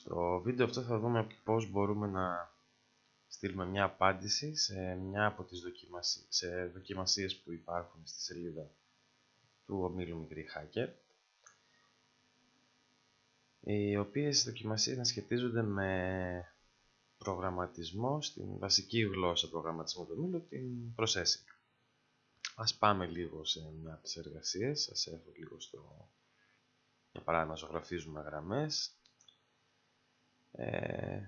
Στο βίντεο αυτό θα δούμε πώς μπορούμε να στείλουμε μια απάντηση σε μια από τις δοκιμασίες, σε δοκιμασίες που υπάρχουν στη σελίδα του ομίλου Μικρή Hacker οι οποίες δοκιμασίες να σχετίζονται με προγραμματισμό στην βασική γλώσσα προγραμματισμού του ομίλου, την processing. Ας πάμε λίγο σε μια από τις εργασίες, σας έχω λίγο στο... Για παράδειγμα, ζωγραφίζουμε γραμμές ε,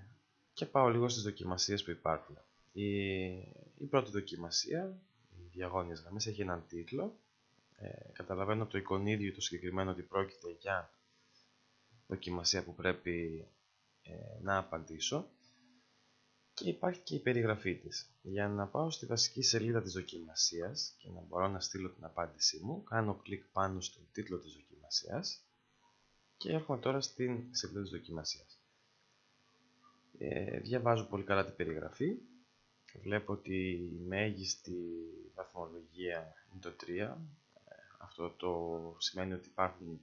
και πάω λίγο στις δοκιμασίες που υπάρχουν. Η, η πρώτη δοκιμασία, οι διαγώνιες γραμμές, έχει έναν τίτλο. Ε, καταλαβαίνω από το εικονίδιο το συγκεκριμένο ότι πρόκειται για δοκιμασία που πρέπει ε, να απαντήσω και υπάρχει και η περιγραφή της. Για να πάω στη βασική σελίδα της δοκιμασίας και να μπορώ να στείλω την απάντησή μου, κάνω κλικ πάνω στον τίτλο της δοκιμασίας και έρχομαι τώρα στην σελίδα της δοκιμασίας. Ε, διαβάζω πολύ καλά την περιγραφή. Βλέπω ότι η μέγιστη βαθμολογία είναι το 3. Ε, αυτό το σημαίνει ότι υπάρχουν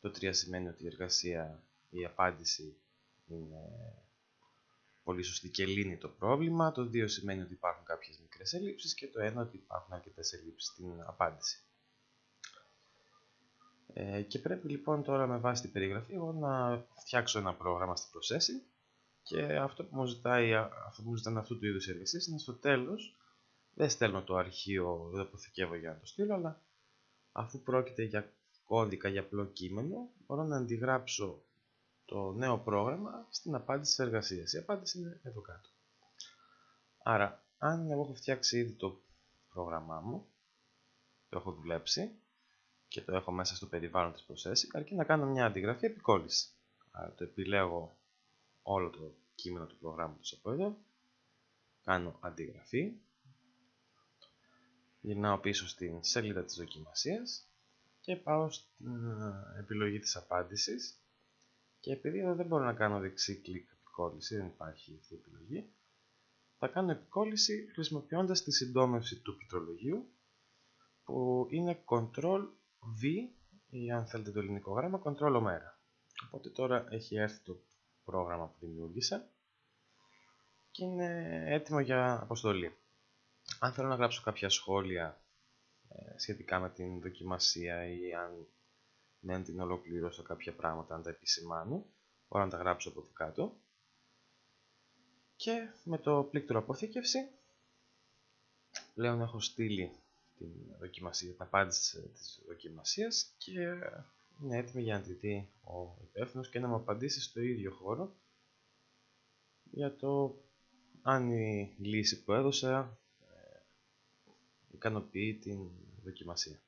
το 3 σημαίνει ότι η εργασία, η απάντηση είναι πολύ σωστή και λύνει το πρόβλημα. Το 2 σημαίνει ότι υπάρχουν κάποιες μικρές ελλείψεις και το 1 ότι υπάρχουν αρκετές ελλείψεις στην απάντηση. Ε, και πρέπει λοιπόν τώρα με βάση την περιγραφή εγώ να φτιάξω ένα πρόγραμμα στη processing και αυτό που μου ζητάει, αυτό που μου ζητάνε αυτού του είδους εργασίες είναι στο τέλος δεν στέλνω το αρχείο, δεν το αποθηκεύω για να το στείλω, αλλά αφού πρόκειται για κώδικα για απλό κείμενο, μπορώ να αντιγράψω το νέο πρόγραμμα στην απάντηση της εργασίας. Η απάντηση είναι εδώ κάτω. Άρα, αν εγώ έχω φτιάξει ήδη το πρόγραμμά μου, το έχω δουλέψει και το έχω μέσα στο περιβάλλον της processing, αρκεί να κάνω μια αντιγραφή επικόλληση. Άρα το επιλέγω όλο το κείμενο του προγράμματος από εδώ, κάνω αντιγραφή, γυρνάω πίσω στην σελίδα της δοκιμασίας και πάω στην ε, επιλογή της απάντησης. Και επειδή εδώ δεν μπορώ να κάνω δεξί κλικ επικόλληση, δεν υπάρχει αυτή η επιλογή θα κάνω επικόλληση χρησιμοποιώντας τη συντόμευση του πληκτρολογίου που είναι Ctrl V ή αν θέλετε το ελληνικό γράμμα Ctrl ωμέρα. Οπότε τώρα έχει έρθει το πρόγραμμα που δημιούργησα και είναι έτοιμο για αποστολή. Αν θέλω να γράψω κάποια σχόλια ε, σχετικά με την δοκιμασία ή αν δεν την ολοκληρώσω κάποια πράγματα, αν τα επισημάνω, μπορώ να τα γράψω από εδώ κάτω. Και με το πλήκτρο αποθήκευση, πλέον έχω στείλει την, δοκιμασία, την απάντηση της δοκιμασίας και είναι έτοιμη για να τη δει ο υπεύθυνος και να μου απαντήσει στο ίδιο χώρο για το αν η λύση που έδωσα ικανοποιεί την δοκιμασία.